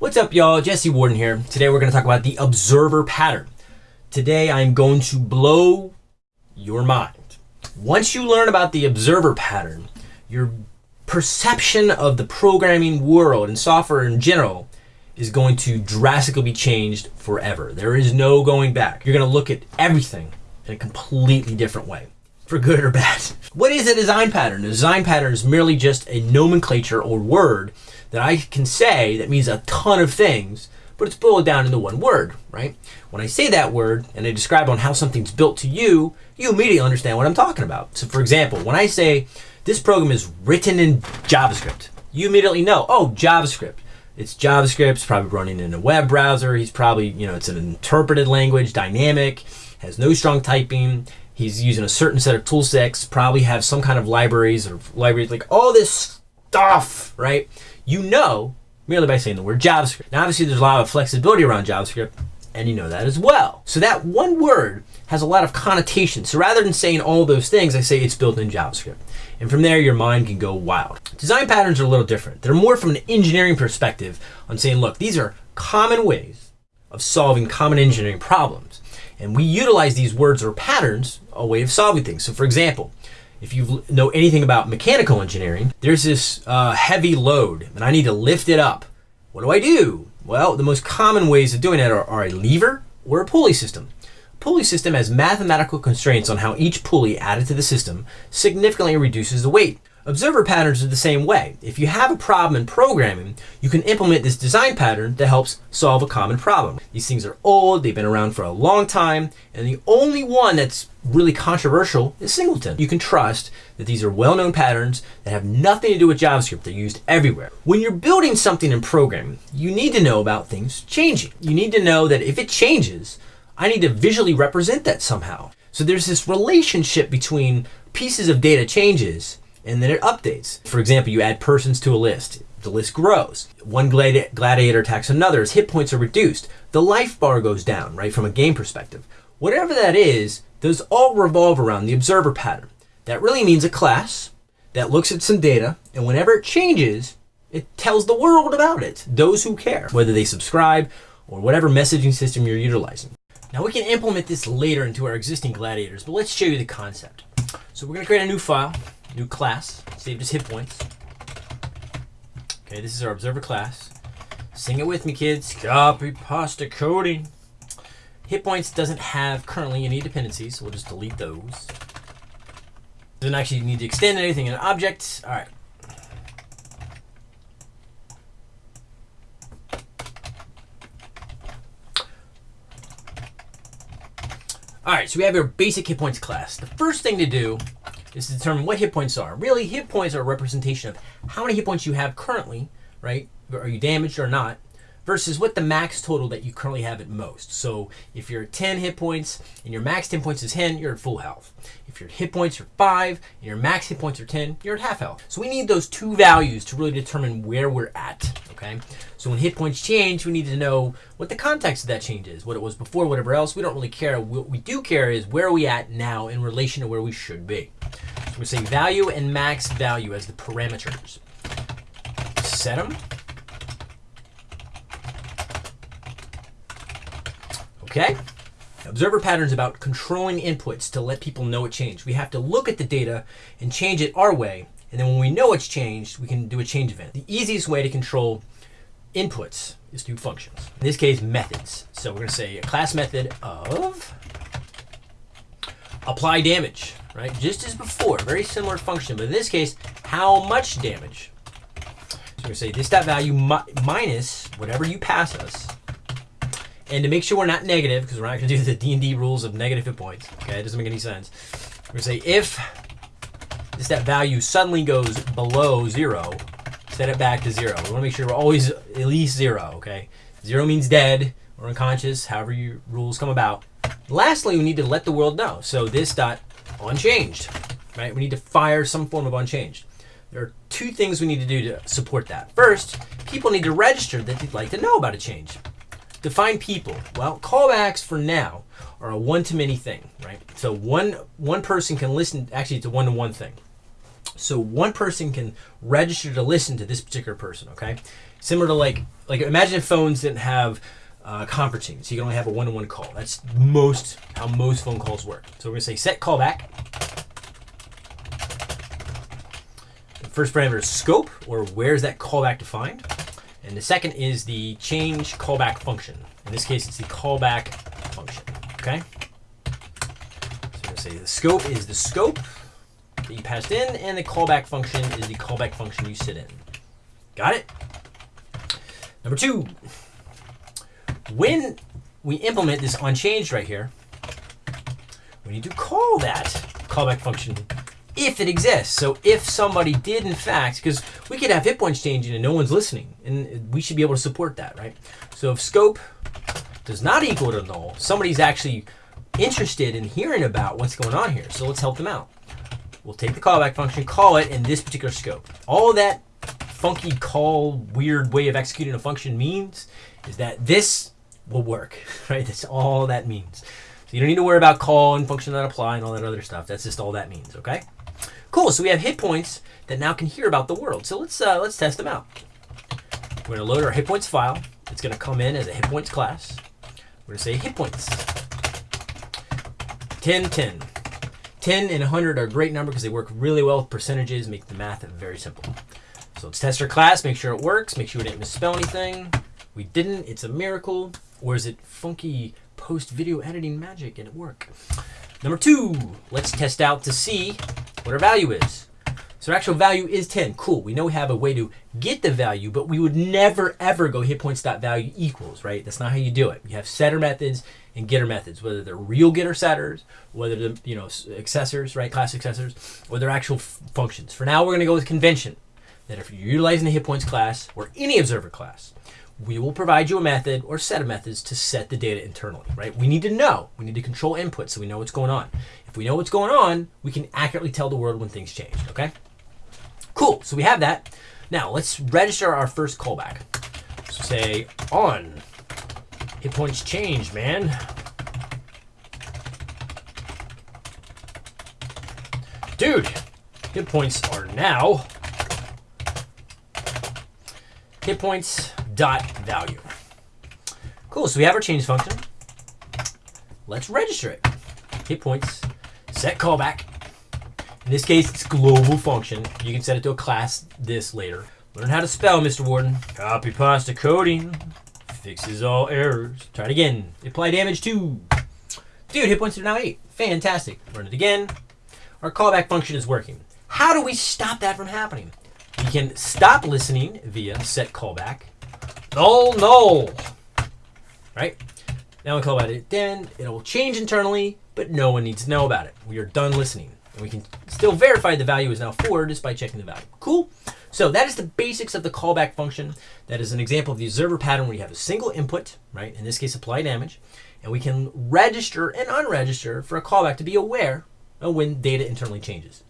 What's up, y'all? Jesse Warden here. Today we're going to talk about the observer pattern. Today I'm going to blow your mind. Once you learn about the observer pattern, your perception of the programming world and software in general is going to drastically be changed forever. There is no going back. You're going to look at everything in a completely different way, for good or bad. What is a design pattern? A design pattern is merely just a nomenclature or word that I can say that means a ton of things, but it's boiled down into one word, right? When I say that word and I describe on how something's built to you, you immediately understand what I'm talking about. So for example, when I say this program is written in JavaScript, you immediately know, oh, JavaScript. It's JavaScript, it's probably running in a web browser. He's probably, you know, it's an interpreted language, dynamic, has no strong typing. He's using a certain set of tool sets, probably have some kind of libraries or libraries, like all this stuff, right? you know merely by saying the word JavaScript. Now, obviously, there's a lot of flexibility around JavaScript, and you know that as well. So that one word has a lot of connotations. So rather than saying all those things, I say it's built in JavaScript. And from there, your mind can go wild. Design patterns are a little different. They're more from an engineering perspective on saying, look, these are common ways of solving common engineering problems. And we utilize these words or patterns a way of solving things. So for example, if you know anything about mechanical engineering, there's this uh, heavy load and I need to lift it up. What do I do? Well, the most common ways of doing that are, are a lever or a pulley system. A pulley system has mathematical constraints on how each pulley added to the system significantly reduces the weight. Observer patterns are the same way. If you have a problem in programming, you can implement this design pattern that helps solve a common problem. These things are old, they've been around for a long time, and the only one that's really controversial is singleton. You can trust that these are well-known patterns that have nothing to do with JavaScript. They're used everywhere. When you're building something in programming, you need to know about things changing. You need to know that if it changes, I need to visually represent that somehow. So there's this relationship between pieces of data changes and then it updates. For example, you add persons to a list. The list grows. One gladi gladiator attacks another. His hit points are reduced. The life bar goes down, right, from a game perspective. Whatever that is, those all revolve around the observer pattern. That really means a class that looks at some data, and whenever it changes, it tells the world about it, those who care, whether they subscribe or whatever messaging system you're utilizing. Now we can implement this later into our existing gladiators, but let's show you the concept. So we're gonna create a new file new class, saved as hit points. Okay, this is our observer class. Sing it with me, kids. Copy pasta coding. Hit points doesn't have currently any dependencies, so we'll just delete those. Doesn't actually need to extend anything in an object. All right. All right, so we have our basic hit points class. The first thing to do is to determine what hit points are. Really, hit points are a representation of how many hit points you have currently, right? Are you damaged or not? Versus what the max total that you currently have at most. So if you're at 10 hit points and your max 10 points is 10, you're at full health. If your hit points are 5 and your max hit points are 10, you're at half health. So we need those two values to really determine where we're at, okay? So when hit points change, we need to know what the context of that change is, what it was before, whatever else. We don't really care. What we do care is where are we at now in relation to where we should be. We're saying value and max value as the parameters. Set them. Okay. Observer patterns about controlling inputs to let people know it changed. We have to look at the data and change it our way. And then when we know it's changed, we can do a change event. The easiest way to control inputs is through functions. In this case, methods. So we're going to say a class method of apply damage right? Just as before, very similar function, but in this case, how much damage? So we're gonna say this dot value mi minus whatever you pass us. And to make sure we're not negative, because we're not gonna do the D&D rules of negative hit points, okay? It doesn't make any sense. We're gonna say if this that value suddenly goes below zero, set it back to zero. We wanna make sure we're always at least zero, okay? Zero means dead or unconscious, however your rules come about. Lastly, we need to let the world know. So this dot onChanged, right? We need to fire some form of onChanged. There are two things we need to do to support that. First, people need to register that they'd like to know about a change. Define people. Well, callbacks for now are a one-to-many thing, right? So one one person can listen, actually it's a one-to-one -one thing. So one person can register to listen to this particular person, okay? Similar to like, like imagine if phones didn't have uh, conferencing, so you can only have a one-to-one call. That's most how most phone calls work. So we're gonna say set callback. The first parameter is scope, or where's that callback defined. And the second is the change callback function. In this case, it's the callback function, okay? So we're gonna say the scope is the scope that you passed in, and the callback function is the callback function you sit in. Got it? Number two, when we implement this onChanged right here, we need to call that callback function if it exists. So if somebody did in fact, because we could have hit points changing and no one's listening, and we should be able to support that, right? So if scope does not equal to null, somebody's actually interested in hearing about what's going on here. So let's help them out. We'll take the callback function, call it in this particular scope. All that funky call, weird way of executing a function means is that this will work, right? That's all that means. So you don't need to worry about call and function that apply and all that other stuff. That's just all that means, okay? Cool, so we have hit points that now can hear about the world. So let's uh, let's test them out. We're gonna load our hit points file. It's gonna come in as a hit points class. We're gonna say hit points. 10, 10. 10 and 100 are a great number because they work really well with percentages, make the math very simple. So let's test our class, make sure it works, make sure we didn't misspell anything. We didn't, it's a miracle. Or is it funky post video editing magic and it work? Number two, let's test out to see what our value is. So our actual value is 10. Cool. We know we have a way to get the value, but we would never ever go hit equals, right? That's not how you do it. You have setter methods and getter methods, whether they're real getter setters, whether they're, you know, accessors, right? Class accessors, or they're actual functions. For now, we're going to go with convention that if you're utilizing the hit points class or any observer class, we will provide you a method or set of methods to set the data internally, right? We need to know. We need to control input so we know what's going on. If we know what's going on, we can accurately tell the world when things change, okay? Cool, so we have that. Now let's register our first callback. So say on, hit points change, man. Dude, hit points are now hit points dot value. Cool, so we have our change function. Let's register it. Hit points, set callback. In this case, it's global function. You can set it to a class this later. Learn how to spell, Mr. Warden. Copy pasta coding. Fixes all errors. Try it again. Apply damage to. Dude, hit points are now 8. Fantastic. Run it again. Our callback function is working. How do we stop that from happening? We can stop listening via set callback. Null, null. Right? Now we call about it then. It'll change internally, but no one needs to know about it. We are done listening. And we can still verify the value is now 4 just by checking the value. Cool? So that is the basics of the callback function. That is an example of the observer pattern where you have a single input, right? In this case, apply damage. And we can register and unregister for a callback to be aware of when data internally changes.